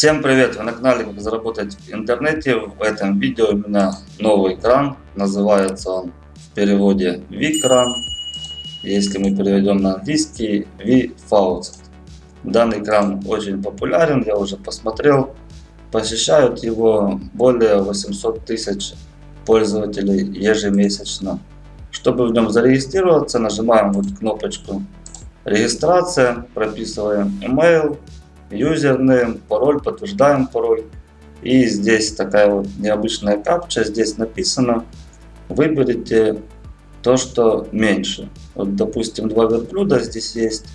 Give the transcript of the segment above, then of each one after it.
Всем привет! Вы на канале Как заработать в интернете. В этом видео у меня новый кран. Называется он в переводе V-кран. Если мы переведем на английский V-Faucet. Данный кран очень популярен, я уже посмотрел. Посещают его более 800 тысяч пользователей ежемесячно. Чтобы в нем зарегистрироваться, нажимаем вот кнопочку регистрация, прописываем email юзернейм, пароль, подтверждаем пароль. И здесь такая вот необычная капча, здесь написано, выберите то, что меньше. Вот, допустим, два верблюда здесь есть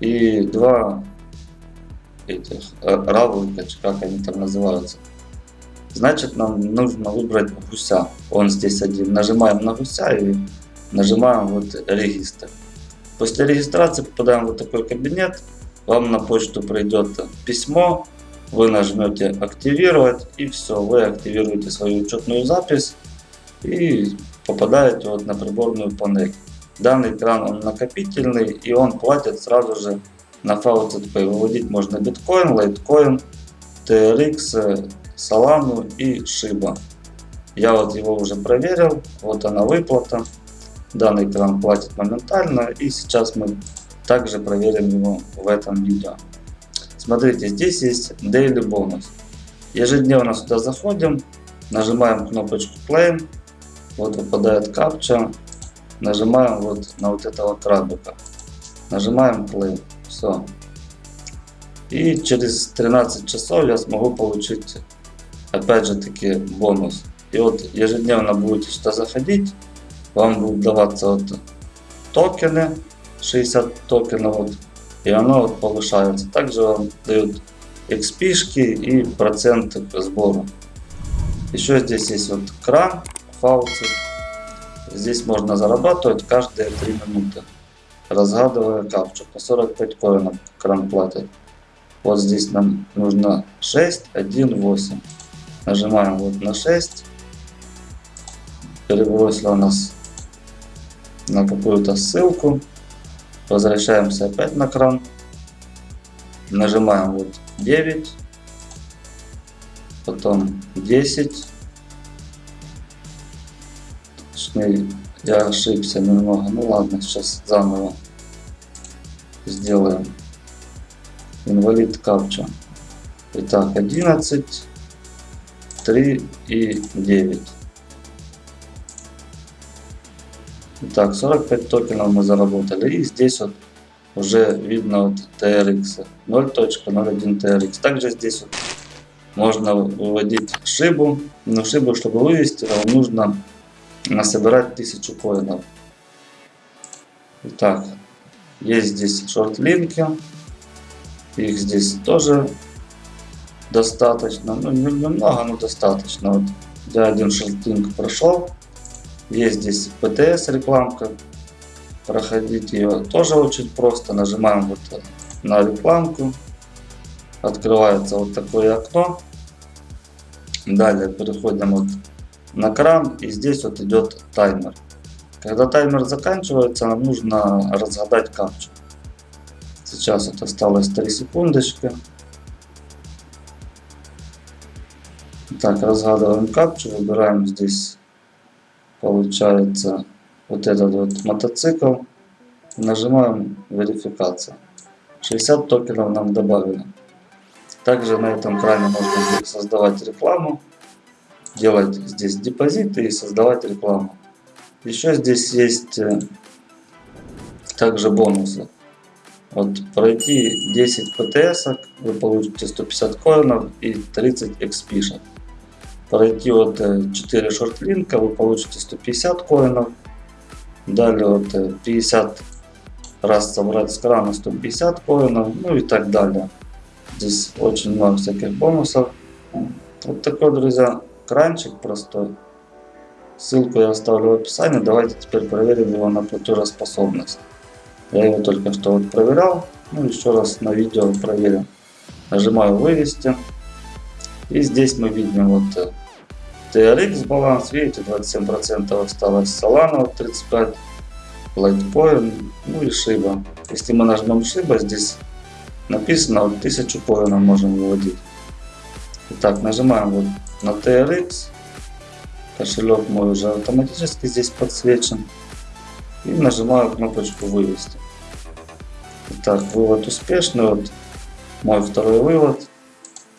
и два этих э, равлика, как они там называются. Значит, нам нужно выбрать гуся. Он здесь один. Нажимаем на гуся и нажимаем вот регистр. После регистрации попадаем в вот такой кабинет вам на почту придет письмо, вы нажмете активировать и все, вы активируете свою учетную запись и попадаете вот на приборную панель. Данный кран он накопительный и он платит сразу же на Faucet Pay. Выводить можно биткоин, лайткоин, TRX, Solana и Shiba. Я вот его уже проверил, вот она выплата. Данный кран платит моментально и сейчас мы также проверим его в этом видео. Смотрите, здесь есть Daily бонус. Ежедневно сюда заходим, нажимаем кнопочку Play, вот выпадает капча, нажимаем вот на вот этого крабика, нажимаем Play, все. И через 13 часов я смогу получить опять же таки бонус. И вот ежедневно будете сюда заходить, вам будут даваться вот токены, 60 токенов вот, и оно вот повышается. Также вам дают XP и процент к сбору. Еще здесь есть вот кран, фауци. Здесь можно зарабатывать каждые 3 минуты, разгадывая капчу. По 45 коинов кран платит. Вот здесь нам нужно 6, 1, 8. Нажимаем вот на 6. Перебросила нас на какую-то ссылку. Возвращаемся опять на кран. Нажимаем вот 9. Потом 10. Точнее, я ошибся немного. Ну ладно, сейчас заново сделаем. Инвалид капча. Итак, 11, 3 и 9. Так, 45 токенов мы заработали. И здесь вот уже видно вот TRX 0.01 TRX. Также здесь вот можно выводить шибу. Но шибу, чтобы вывести, вам нужно насобирать 1000 коинов. Итак, есть здесь шортлинки. Их здесь тоже достаточно. Ну, немного, но достаточно. Вот я один шортлинк прошел. Есть здесь PTS рекламка. Проходить ее тоже очень просто. Нажимаем вот на рекламку. Открывается вот такое окно. Далее переходим вот на кран. И здесь вот идет таймер. Когда таймер заканчивается, нам нужно разгадать капчу. Сейчас вот осталось 3 секундочки. Так, разгадываем капчу, выбираем здесь получается вот этот вот мотоцикл. Нажимаем верификация. 60 токенов нам добавили. Также на этом кране можно создавать рекламу, делать здесь депозиты и создавать рекламу. Еще здесь есть э, также бонусы. Вот пройти 10 ПТС, вы получите 150 коинов и 30 XP. Пройти вот 4 э, шортлинка, вы получите 150 коинов. Далее вот 50 э, раз собрать с крана 150 коинов, ну и так далее. Здесь очень много всяких бонусов. Вот такой, друзья, кранчик простой. Ссылку я оставлю в описании. Давайте теперь проверим его на платежеспособность. Я его только что вот проверял. Ну, еще раз на видео проверим. Нажимаю вывести. И здесь мы видим вот TRX баланс, видите, 27% осталось, Solana 35%, Litecoin, ну и Shiba. Если мы нажмем Shiba, здесь написано, вот 1000 коинов можем выводить. Итак, нажимаем вот на TRX. Кошелек мой уже автоматически здесь подсвечен. И нажимаю кнопочку вывести. Итак, вывод успешный. Вот мой второй вывод.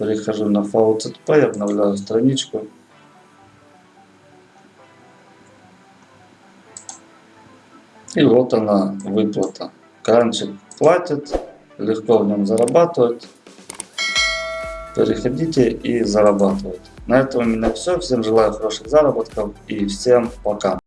Перехожу на VZP, обновляю страничку. И вот она выплата. Кранчик платит, легко в нем зарабатывать. Переходите и зарабатывайте. На этом у меня все. Всем желаю хороших заработков и всем пока.